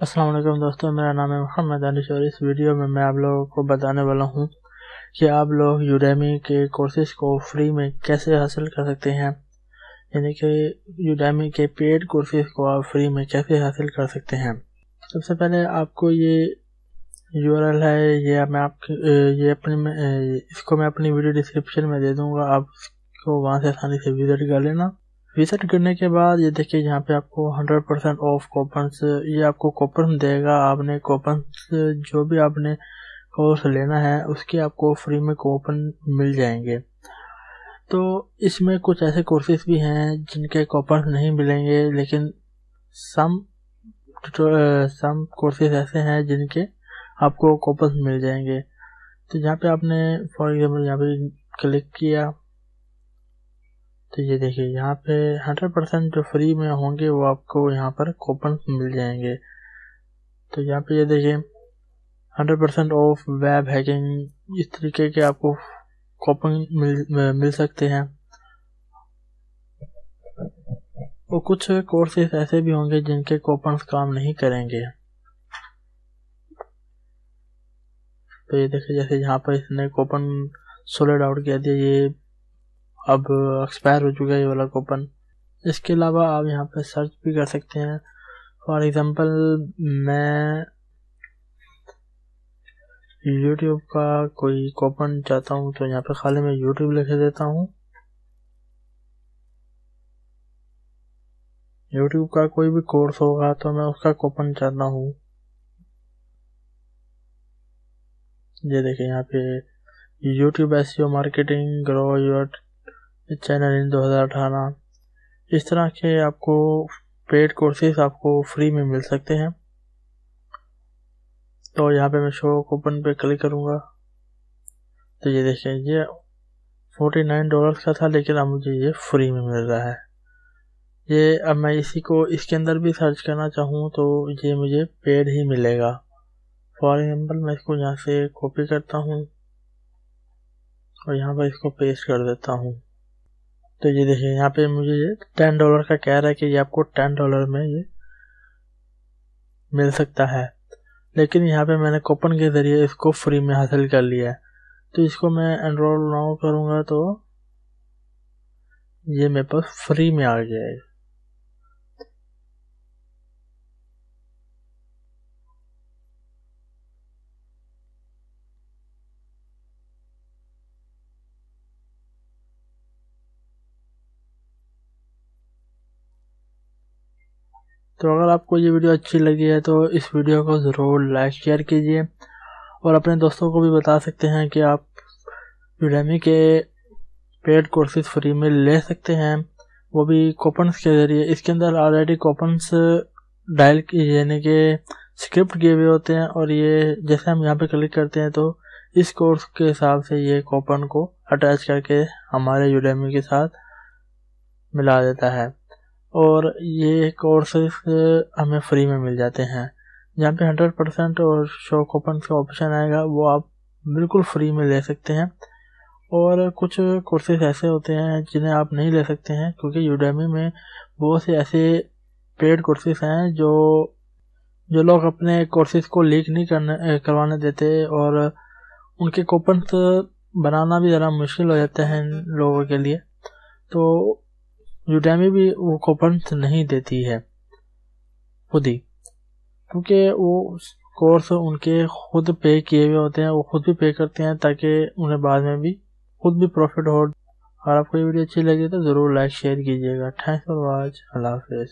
असलम दोस्तों, मेरा नाम है मोहम्मद अनिश और इस वीडियो में मैं आप लोगों को बताने वाला हूँ कि आप लोग यूडेमी के कोर्सेज को फ्री में कैसे हासिल कर सकते हैं। यानी कि यूडेमी के पेड कोर्सेज को आप फ्री में कैसे हासिल कर सकते हैं। सबसे पहले आपको ये यूआरएल है, ये मैं आप ये अपनी इसको मैं अपनी वीडियो डिस्क्रिप्शन में दे दूँगा, आप इसको वहाँ से आसानी से विज़िट कर लेना। विज़िट करने के बाद, ये देखिए यहाँ पे आपको 100 परसेंट ऑफ़ कोपन ये आपको कोपन देगा। आपने कोपन जो भी आपने कोर्स लेना है, उसके आपको फ्री में कोपन मिल जाएँगे। तो इसमें कुछ ऐसे कोर्सेज भी हैं, जिनके कोपन नहीं मिलेंगे, लेकिन सम सम कोर्सेज ऐसे हैं, जिनके आपको कोपन मिल जाएँगे। तो यहाँ पे आपने फॉर एग्ज़ाम्पल यहाँ पे क्लिक किया। तो ये देखिए, यहाँ पे हंड्रेड परसेंट जो फ्री में होंगे, वो आपको यहाँ पर कूपन मिल जाएँगे। तो यहाँ पे ये देखिए hundred percent of web hacking इस तरीके के आपको कूपन मिल मिल सकते हैं। और कुछ कोर्सेज ऐसे भी होंगे जिनके कूपन काम नहीं करेंगे। तो ये देखिए, जैसे यहाँ पर इसने कूपन सोलिड आउट किया दिया ये अब एक्सपायर हो चुका है ये वाला कूपन इसके अलावा आप यहाँ पे सर्च भी कर सकते हैं। फॉर एग्ज़ाम्पल मैं यूट्यूब का कोई कूपन चाहता हूँ तो यहाँ पे खाली मैं यूट्यूब लिख देता हूँ। यूट्यूब का कोई भी कोर्स होगा तो मैं उसका कूपन चाहता हूँ। ये देखिए यहाँ पे YouTube as marketing grow your channel in दो हज़ार अठारह। इस तरह के आपको पेड कोर्सेज आपको फ्री में मिल सकते हैं। तो यहाँ पे मैं शो कूपन पे क्लिक करूँगा। तो ये देखें ये फोर्टी नाइन डॉलर का था, लेकिन अब मुझे ये फ्री में मिल रहा है। ये अब मैं इसी को, इसके अंदर भी सर्च करना चाहूँ तो ये मुझे पेड ही मिलेगा। फॉर एग्ज़ाम्पल मैं इसको यहाँ से कॉपी करता हूँ और यहाँ पर इसको पेस्ट कर देता हूँ। तो ये देखिए, यहाँ पे मुझे ये टेन डॉलर का कह रहा है कि ये आपको टेन डॉलर में ये मिल सकता है। लेकिन यहाँ पे मैंने कूपन के ज़रिए इसको फ्री में हासिल कर लिया है। तो इसको मैं एनरोल ना करूँगा तो ये मेरे पास फ्री में आ गया तो अगर आपको ये वीडियो अच्छी लगी है तो इस वीडियो को ज़रूर लाइक, शेयर कीजिए। और अपने दोस्तों को भी बता सकते हैं कि आप यूडेमी के पेड कोर्सेज फ्री में ले सकते हैं। वो भी कोपन्स के ज़रिए। इसके अंदर ऑलरेडी कोपन्स डायल यानी कि स्क्रिप्ट किए हुए होते हैं। और ये, जैसे हम यहाँ पे क्लिक करते हैं तो इस कोर्स के हिसाब से ये कोपन को अटैच करके हमारे यूडेमी के साथ मिला देता है। और ये कोर्सेज हमें फ्री में मिल जाते हैं। जहाँ पे हंड्रेड परसेंट और शो कूपन का ऑप्शन आएगा, वो आप बिल्कुल फ्री में ले सकते हैं। और कुछ कोर्सेज ऐसे होते हैं जिन्हें आप नहीं ले सकते हैं, क्योंकि यूडेमी में बहुत से ऐसे पेड कोर्सेज हैं जो जो लोग अपने कोर्सेज को लीक नहीं करने करवाने देते और उनके कूपन बनाना भी ज़रा मुश्किल हो जाता है लोगों के लिए। तो यूडेमी भी वो कूपन नहीं देती है, खुद ही। क्योंकि वो कोर्स उनके खुद पे किए हुए होते हैं, वो खुद भी पे करते हैं ताकि उन्हें बाद में भी खुद भी प्रॉफिट हो। अगर आपको ये वीडियो अच्छी लगी तो ज़रूर लाइक शेयर कीजिएगा। थैंक्स फॉर वॉच अल्लाह हाफिज़